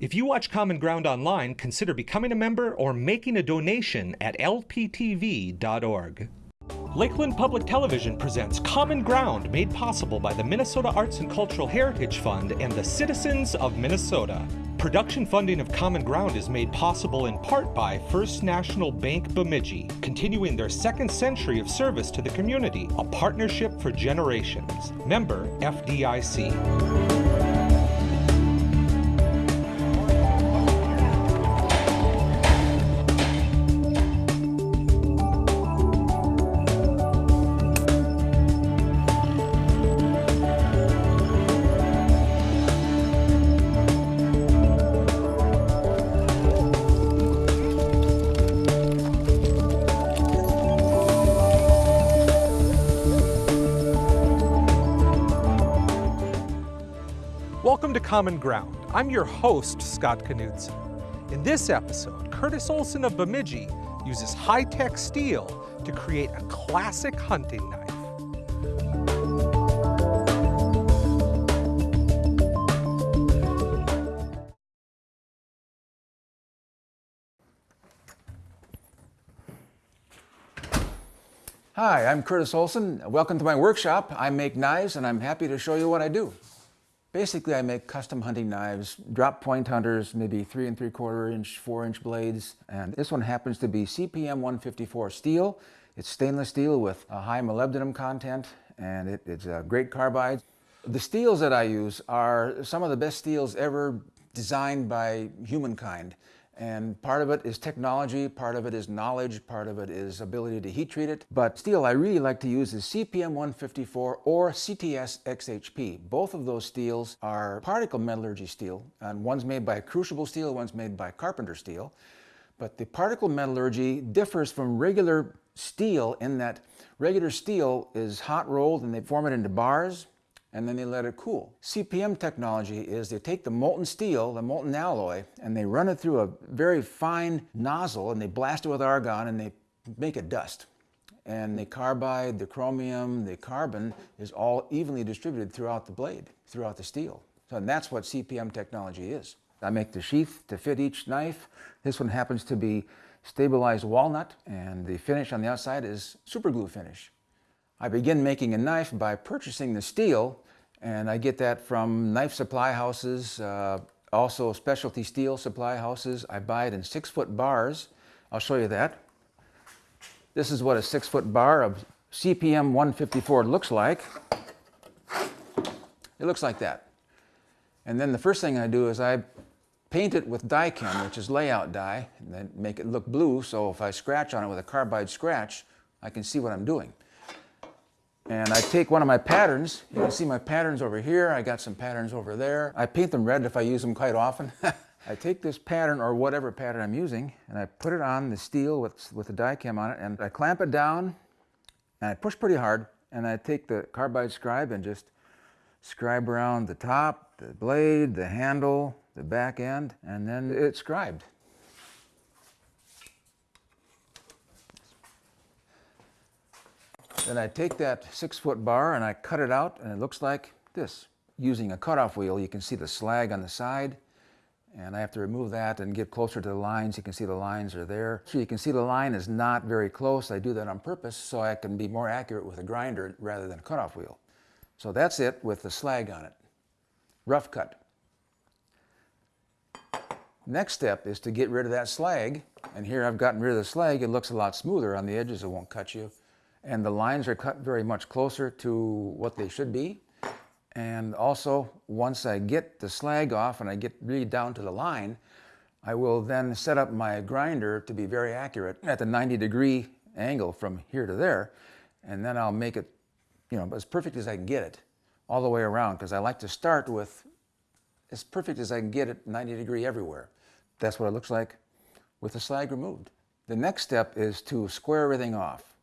If you watch Common Ground online, consider becoming a member or making a donation at lptv.org. Lakeland Public Television presents Common Ground, made possible by the Minnesota Arts and Cultural Heritage Fund and the citizens of Minnesota. Production funding of Common Ground is made possible in part by First National Bank Bemidji, continuing their second century of service to the community, a partnership for generations. Member FDIC. Common Ground. I'm your host, Scott Knudsen. In this episode, Curtis Olson of Bemidji uses high-tech steel to create a classic hunting knife. Hi, I'm Curtis Olson. Welcome to my workshop. I make knives and I'm happy to show you what I do. Basically, I make custom hunting knives, drop point hunters, maybe three and three quarter inch, four inch blades. And this one happens to be CPM 154 steel. It's stainless steel with a high molybdenum content and it, it's a great carbide. The steels that I use are some of the best steels ever designed by humankind. And part of it is technology, part of it is knowledge, part of it is ability to heat treat it. But steel I really like to use is CPM 154 or CTS XHP. Both of those steels are particle metallurgy steel, and one's made by Crucible Steel, one's made by Carpenter Steel. But the particle metallurgy differs from regular steel in that regular steel is hot rolled and they form it into bars and then they let it cool. CPM technology is they take the molten steel, the molten alloy, and they run it through a very fine nozzle and they blast it with argon and they make it dust. And the carbide, the chromium, the carbon is all evenly distributed throughout the blade, throughout the steel. So and that's what CPM technology is. I make the sheath to fit each knife. This one happens to be stabilized walnut and the finish on the outside is super glue finish. I begin making a knife by purchasing the steel and I get that from knife supply houses, uh, also specialty steel supply houses. I buy it in six foot bars. I'll show you that. This is what a six foot bar of CPM 154 looks like. It looks like that. And then the first thing I do is I paint it with Dykem, which is layout dye, and then make it look blue, so if I scratch on it with a carbide scratch, I can see what I'm doing. And I take one of my patterns, you can see my patterns over here, I got some patterns over there. I paint them red if I use them quite often. I take this pattern or whatever pattern I'm using and I put it on the steel with, with the Dykem on it and I clamp it down and I push pretty hard and I take the carbide scribe and just scribe around the top, the blade, the handle, the back end, and then it's scribed. Then I take that six foot bar and I cut it out and it looks like this. Using a cutoff wheel, you can see the slag on the side and I have to remove that and get closer to the lines. You can see the lines are there. So you can see the line is not very close. I do that on purpose so I can be more accurate with a grinder rather than a cutoff wheel. So that's it with the slag on it. Rough cut. Next step is to get rid of that slag. And here I've gotten rid of the slag. It looks a lot smoother on the edges. It won't cut you and the lines are cut very much closer to what they should be. And also, once I get the slag off and I get really down to the line, I will then set up my grinder to be very accurate at the 90 degree angle from here to there. And then I'll make it, you know, as perfect as I can get it all the way around because I like to start with as perfect as I can get it 90 degree everywhere. That's what it looks like with the slag removed. The next step is to square everything off.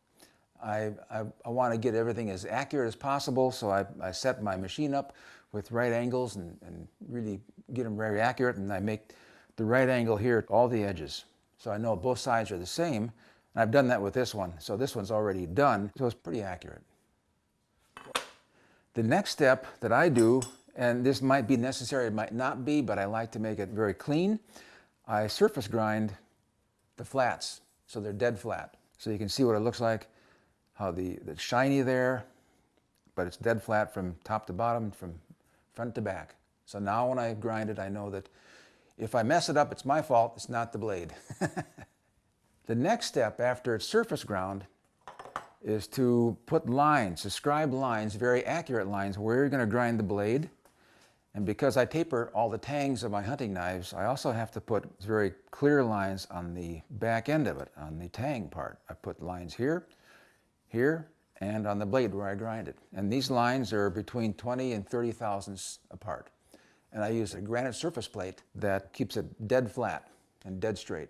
I, I, I want to get everything as accurate as possible, so I, I set my machine up with right angles and, and really get them very accurate, and I make the right angle here at all the edges. So I know both sides are the same, and I've done that with this one. So this one's already done, so it's pretty accurate. The next step that I do and this might be necessary, it might not be, but I like to make it very clean. I surface grind the flats, so they're dead flat. So you can see what it looks like, how the, the shiny there, but it's dead flat from top to bottom, from front to back. So now when I grind it, I know that if I mess it up, it's my fault, it's not the blade. the next step after it's surface ground is to put lines, describe lines, very accurate lines, where you're going to grind the blade. And because I taper all the tangs of my hunting knives, I also have to put very clear lines on the back end of it, on the tang part. I put lines here, here, and on the blade where I grind it. And these lines are between 20 and 30 thousandths apart. And I use a granite surface plate that keeps it dead flat and dead straight.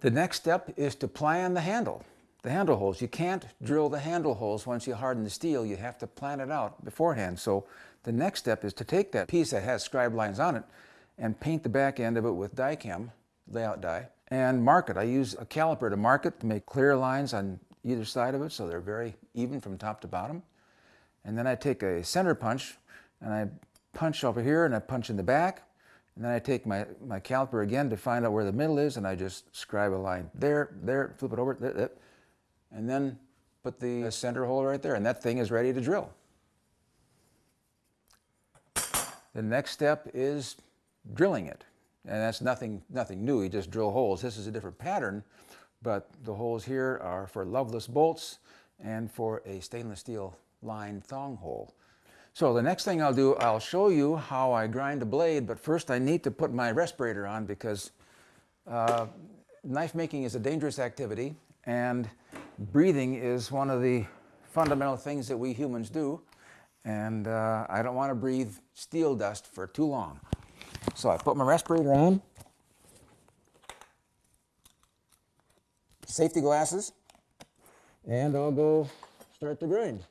The next step is to plan the handle, the handle holes. You can't drill the handle holes once you harden the steel. You have to plan it out beforehand. So the next step is to take that piece that has scribe lines on it and paint the back end of it with Dykem, layout die, and mark it. I use a caliper to mark it to make clear lines on either side of it so they're very even from top to bottom. And then I take a center punch and I punch over here and I punch in the back and then I take my, my caliper again to find out where the middle is, and I just scribe a line there, there, flip it over, there, there, and then put the center hole right there, and that thing is ready to drill. The next step is drilling it. And that's nothing, nothing new, you just drill holes. This is a different pattern, but the holes here are for loveless bolts and for a stainless steel line thong hole. So the next thing I'll do, I'll show you how I grind a blade, but first I need to put my respirator on because uh, knife making is a dangerous activity and breathing is one of the fundamental things that we humans do and uh, I don't want to breathe steel dust for too long. So I put my respirator on, safety glasses, and I'll go start the grind.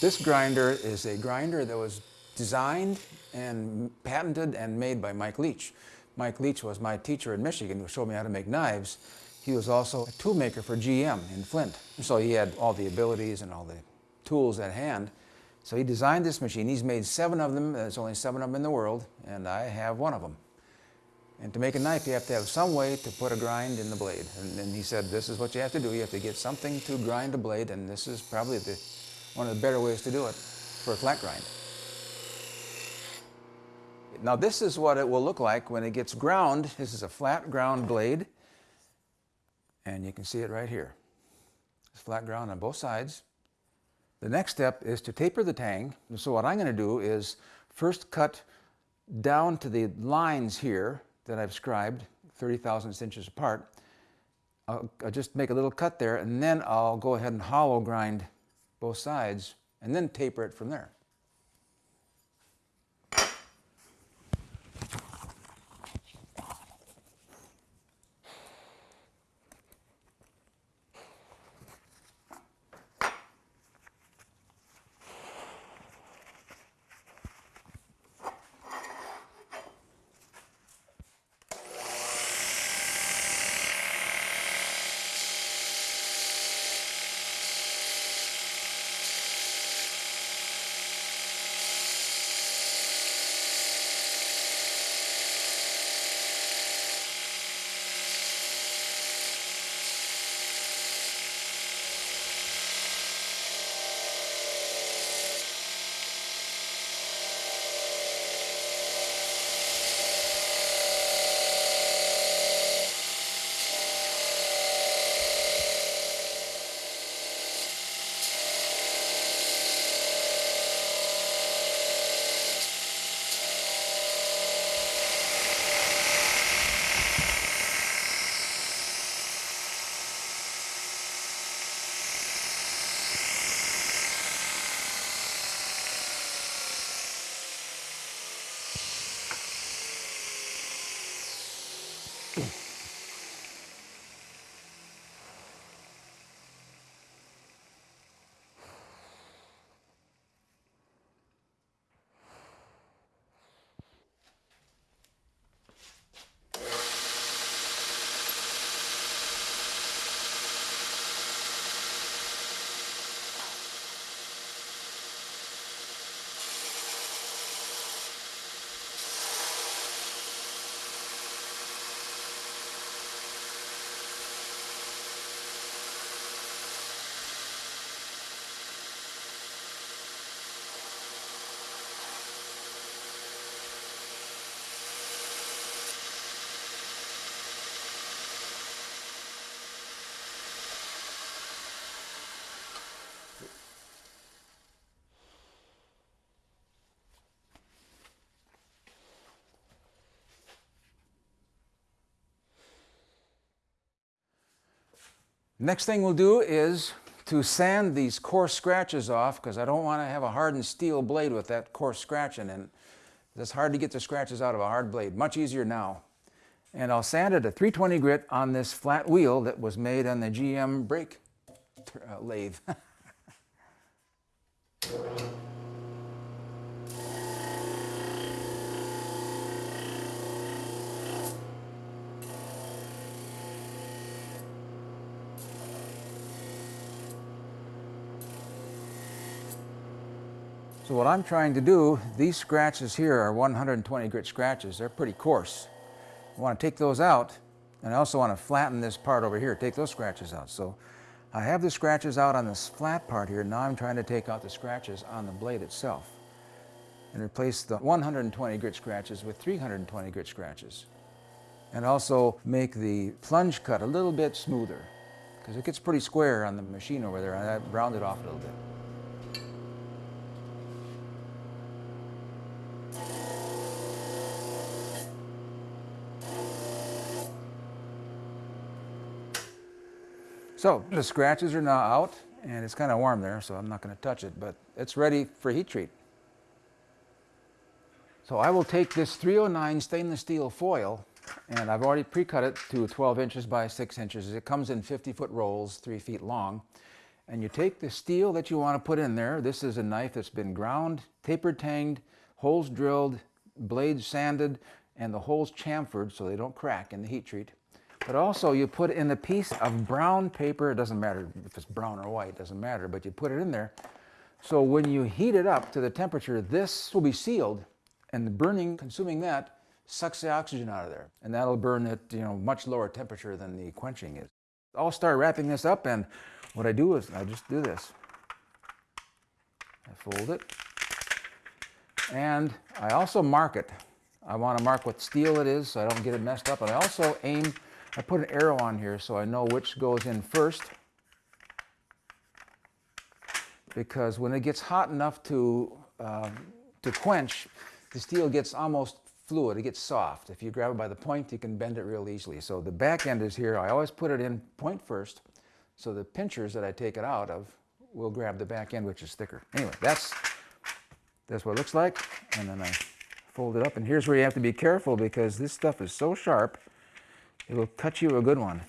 This grinder is a grinder that was designed and patented and made by Mike Leach. Mike Leach was my teacher in Michigan who showed me how to make knives. He was also a tool maker for GM in Flint. So he had all the abilities and all the tools at hand. So he designed this machine. He's made seven of them. There's only seven of them in the world, and I have one of them. And to make a knife, you have to have some way to put a grind in the blade. And, and he said, this is what you have to do. You have to get something to grind a blade, and this is probably the one of the better ways to do it for a flat grind. Now this is what it will look like when it gets ground. This is a flat ground blade and you can see it right here. It's flat ground on both sides. The next step is to taper the tang. So what I'm going to do is first cut down to the lines here that I've scribed, 30 thousandths inches apart. I'll, I'll just make a little cut there and then I'll go ahead and hollow grind both sides, and then taper it from there. Next thing we'll do is to sand these coarse scratches off because I don't want to have a hardened steel blade with that coarse scratching in it. It's hard to get the scratches out of a hard blade, much easier now. And I'll sand it a 320 grit on this flat wheel that was made on the GM brake uh, lathe. So what I'm trying to do, these scratches here are 120 grit scratches. They're pretty coarse. I want to take those out, and I also want to flatten this part over here, take those scratches out. So I have the scratches out on this flat part here. Now I'm trying to take out the scratches on the blade itself and replace the 120 grit scratches with 320 grit scratches. And also make the plunge cut a little bit smoother because it gets pretty square on the machine over there. I round it off a little bit. So the scratches are now out and it's kind of warm there so I'm not going to touch it but it's ready for heat treat. So I will take this 309 stainless steel foil and I've already pre-cut it to 12 inches by 6 inches. It comes in 50 foot rolls, 3 feet long. And you take the steel that you want to put in there. This is a knife that's been ground, taper tanged, holes drilled, blades sanded, and the holes chamfered so they don't crack in the heat treat. But also you put in a piece of brown paper, it doesn't matter if it's brown or white, it doesn't matter, but you put it in there. So when you heat it up to the temperature, this will be sealed and the burning, consuming that, sucks the oxygen out of there. And that'll burn at you know much lower temperature than the quenching is. I'll start wrapping this up and what I do is I just do this. I fold it and I also mark it. I want to mark what steel it is so I don't get it messed up. And I also aim I put an arrow on here so I know which goes in first because when it gets hot enough to, uh, to quench, the steel gets almost fluid, it gets soft. If you grab it by the point, you can bend it real easily. So the back end is here. I always put it in point first, so the pinchers that I take it out of will grab the back end, which is thicker. Anyway, that's, that's what it looks like. And then I fold it up. And here's where you have to be careful because this stuff is so sharp It'll cut you a good one.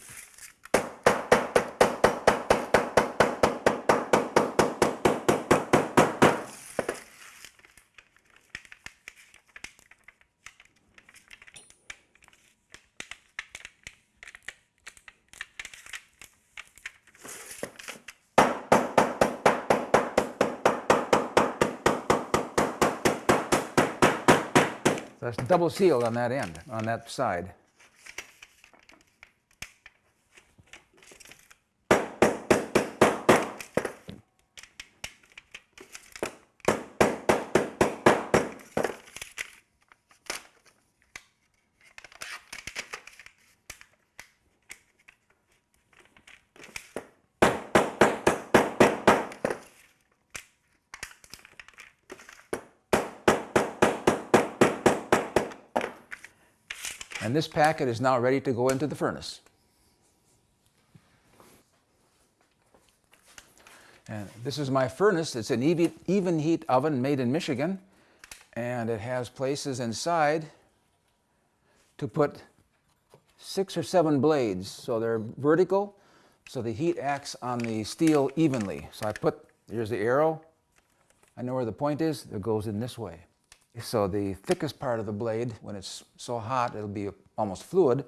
That's double sealed on that end, on that side. And this packet is now ready to go into the furnace. And this is my furnace. It's an Evenheat oven made in Michigan. And it has places inside to put six or seven blades. So they're vertical, so the heat acts on the steel evenly. So I put, here's the arrow. I know where the point is. It goes in this way. So the thickest part of the blade, when it's so hot, it'll be almost fluid.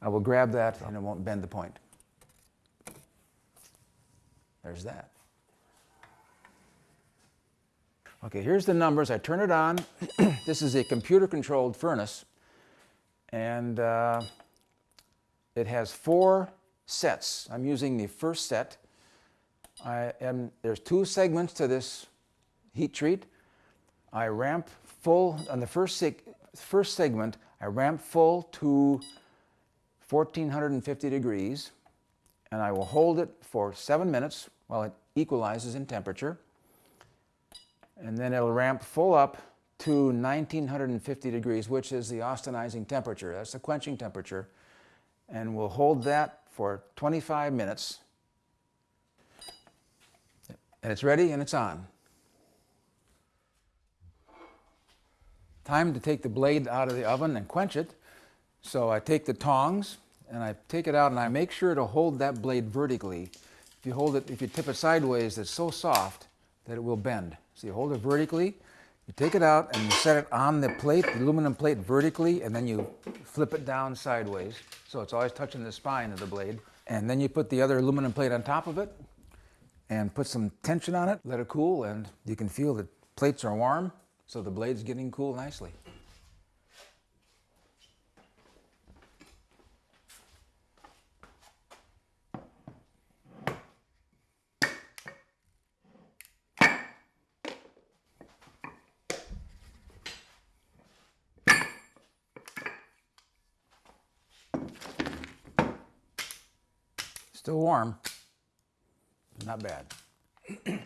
I will grab that and it won't bend the point. There's that. Okay, here's the numbers. I turn it on. this is a computer-controlled furnace. And uh, it has four sets. I'm using the first set. I am, there's two segments to this heat treat. I ramp full, on the first, seg first segment, I ramp full to 1450 degrees and I will hold it for seven minutes while it equalizes in temperature. And then it'll ramp full up to 1950 degrees, which is the austenizing temperature. That's the quenching temperature. And we'll hold that for 25 minutes. And it's ready and it's on. Time to take the blade out of the oven and quench it. So I take the tongs and I take it out and I make sure to hold that blade vertically. If you hold it, if you tip it sideways, it's so soft that it will bend. So you hold it vertically, you take it out and you set it on the plate, the aluminum plate vertically, and then you flip it down sideways. So it's always touching the spine of the blade. And then you put the other aluminum plate on top of it and put some tension on it, let it cool, and you can feel the plates are warm, so the blade's getting cool nicely. Still warm. Not bad.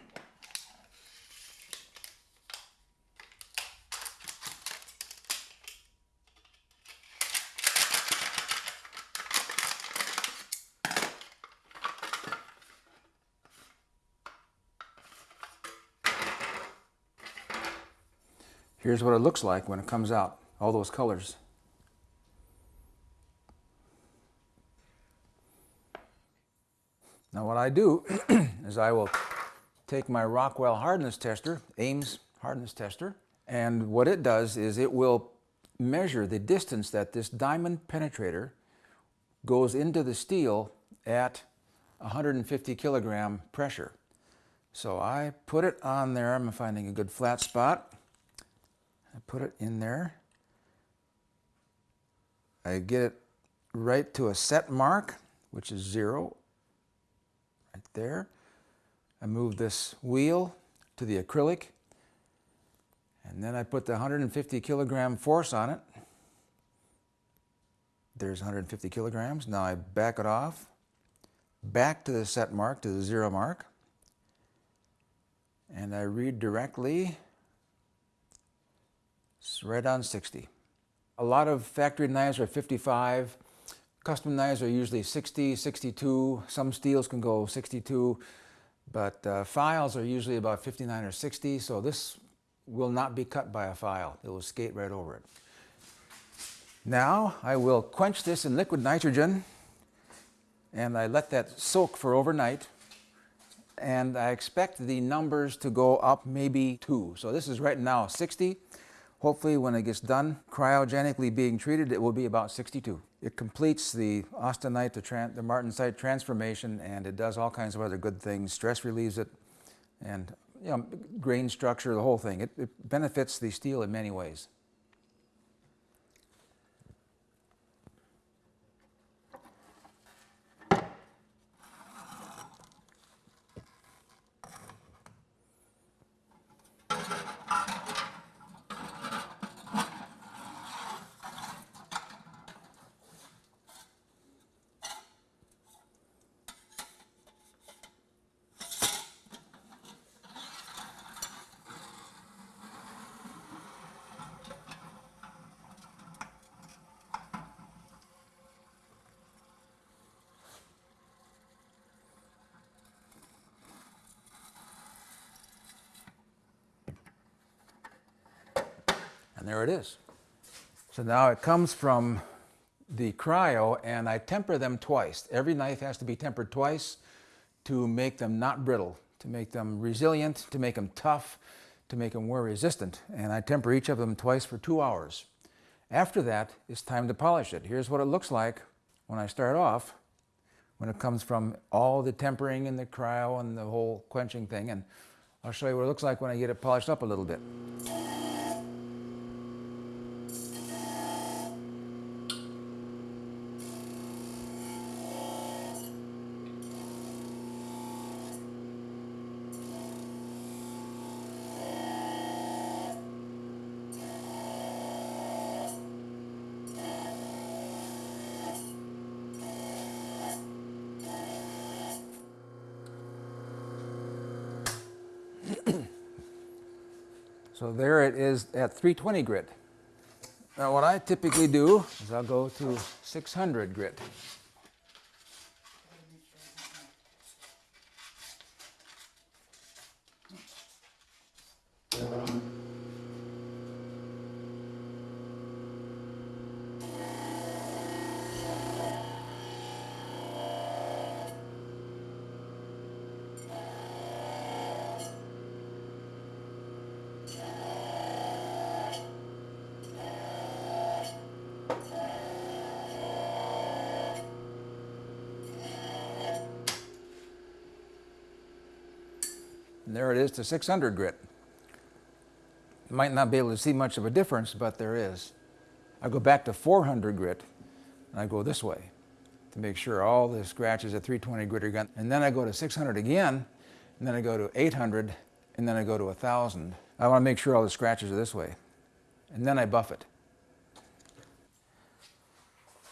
Here's what it looks like when it comes out, all those colors. Now what I do is I will take my Rockwell hardness tester, Ames hardness tester, and what it does is it will measure the distance that this diamond penetrator goes into the steel at 150 kilogram pressure. So I put it on there, I'm finding a good flat spot. Put it in there. I get it right to a set mark, which is zero right there. I move this wheel to the acrylic and then I put the 150 kilogram force on it. There's 150 kilograms. Now I back it off, back to the set mark, to the zero mark, and I read directly, it's right on 60. A lot of factory knives are 55, Custom knives are usually 60, 62. Some steels can go 62, but uh, files are usually about 59 or 60. So this will not be cut by a file. It will skate right over it. Now I will quench this in liquid nitrogen and I let that soak for overnight and I expect the numbers to go up maybe two. So this is right now 60. Hopefully when it gets done cryogenically being treated, it will be about 62. It completes the austenite to the martensite transformation and it does all kinds of other good things. Stress relieves it and you know, grain structure, the whole thing. It, it benefits the steel in many ways. And there it is. So now it comes from the cryo and I temper them twice. Every knife has to be tempered twice to make them not brittle, to make them resilient, to make them tough, to make them wear resistant. And I temper each of them twice for two hours. After that, it's time to polish it. Here's what it looks like when I start off, when it comes from all the tempering and the cryo and the whole quenching thing. And I'll show you what it looks like when I get it polished up a little bit. So there it is at 320 grit. Now what I typically do is I'll go to 600 grit. There it is to 600 grit. You might not be able to see much of a difference, but there is. I go back to 400 grit, and I go this way to make sure all the scratches at 320 grit are gone. And then I go to 600 again, and then I go to 800, and then I go to 1,000. I want to make sure all the scratches are this way. And then I buff it.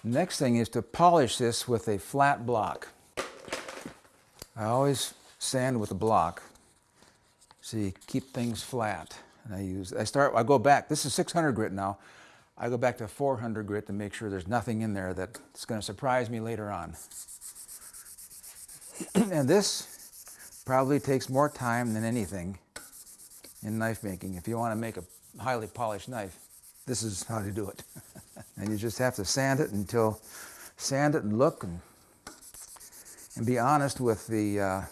Next thing is to polish this with a flat block. I always sand with a block you keep things flat. And I use, I start, I go back, this is 600 grit now. I go back to 400 grit to make sure there's nothing in there that's going to surprise me later on. and this probably takes more time than anything in knife making. If you want to make a highly polished knife, this is how to do it. and you just have to sand it until, sand it and look and, and be honest with the, uh,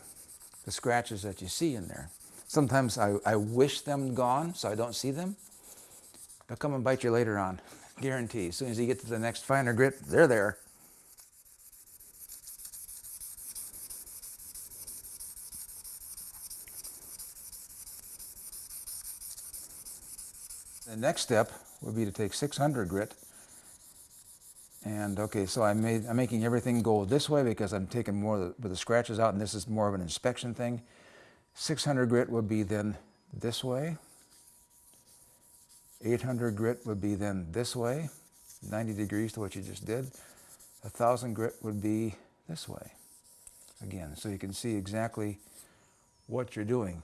the scratches that you see in there. Sometimes I, I wish them gone so I don't see them. They'll come and bite you later on, guarantee. As soon as you get to the next finer grit, they're there. The next step would be to take 600 grit and okay, so I made, I'm making everything go this way because I'm taking more of the, the scratches out and this is more of an inspection thing. 600 grit would be then this way. 800 grit would be then this way, 90 degrees to what you just did. 1000 grit would be this way. Again, so you can see exactly what you're doing.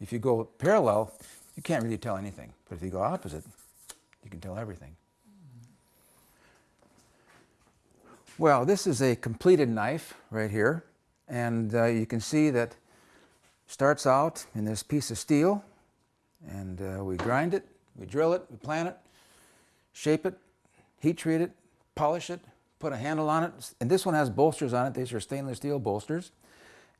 If you go parallel, you can't really tell anything. But if you go opposite, you can tell everything. Well, this is a completed knife right here. And uh, you can see that starts out in this piece of steel and uh, we grind it, we drill it, we plan it, shape it, heat treat it, polish it, put a handle on it. And this one has bolsters on it. These are stainless steel bolsters.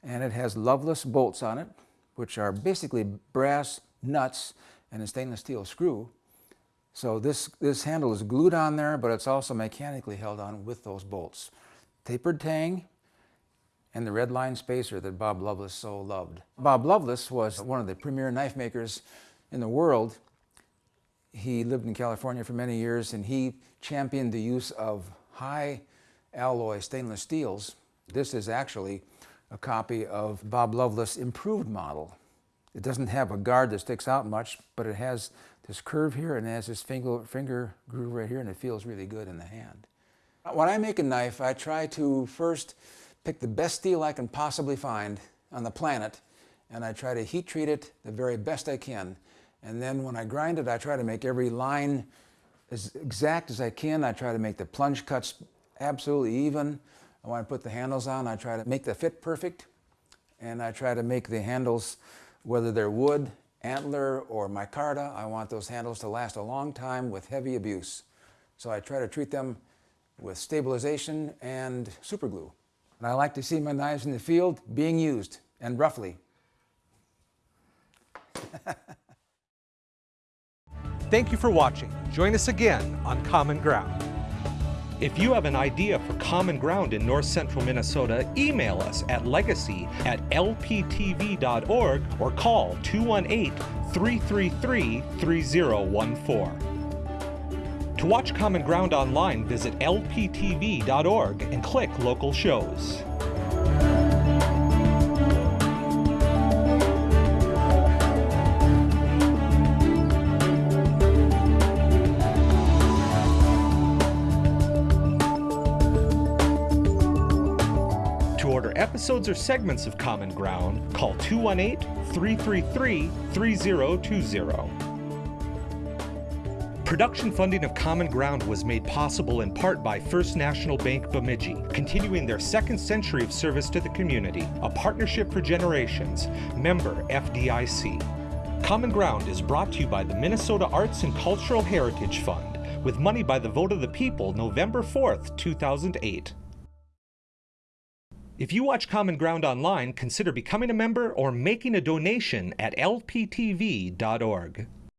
And it has loveless bolts on it, which are basically brass nuts and a stainless steel screw. So this, this handle is glued on there, but it's also mechanically held on with those bolts. Tapered tang, and the red line spacer that Bob Loveless so loved. Bob Loveless was one of the premier knife makers in the world. He lived in California for many years and he championed the use of high alloy stainless steels. This is actually a copy of Bob Loveless's improved model. It doesn't have a guard that sticks out much, but it has this curve here and it has this finger, finger groove right here and it feels really good in the hand. When I make a knife, I try to first pick the best steel I can possibly find on the planet and I try to heat treat it the very best I can. And then when I grind it, I try to make every line as exact as I can. I try to make the plunge cuts absolutely even. I put the handles on, I try to make the fit perfect. And I try to make the handles, whether they're wood, antler, or micarta, I want those handles to last a long time with heavy abuse. So I try to treat them with stabilization and superglue. And I like to see my knives in the field being used, and roughly. Thank you for watching. Join us again on Common Ground. If you have an idea for Common Ground in north central Minnesota, email us at legacy at lptv.org or call 218 333 3014. To watch Common Ground online, visit lptv.org and click local shows. To order episodes or segments of Common Ground, call 218 333 3020. Production funding of Common Ground was made possible in part by First National Bank Bemidji, continuing their second century of service to the community, a partnership for generations, member FDIC. Common Ground is brought to you by the Minnesota Arts and Cultural Heritage Fund, with money by the vote of the people November 4th, 2008. If you watch Common Ground online, consider becoming a member or making a donation at lptv.org.